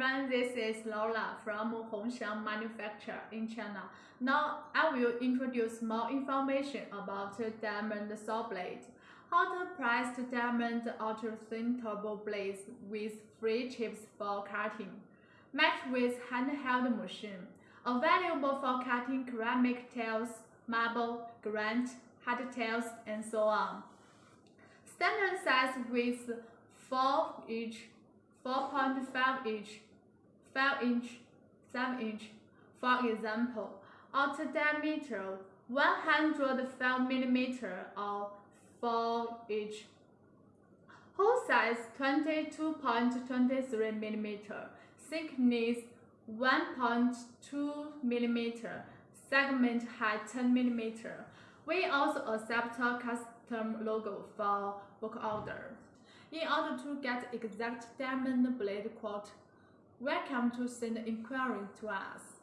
everyone, this is Lola from Hongxiang Manufacture in China. Now I will introduce more information about diamond saw blade. Hot pressed diamond ultra thin turbo blades with free chips for cutting. Matched with handheld machine. Available for cutting ceramic tiles, marble, granite, hardtails, and so on. Standard size with 4 inch 4.5 inch, 5 inch, 7 inch. For example, outer diameter 105 mm or 4 inch. Hole size 22.23 mm, thickness 1.2 mm, segment height 10 mm. We also accept custom logo for work order. In order to get exact diamond blade quote, welcome to send inquiry to us.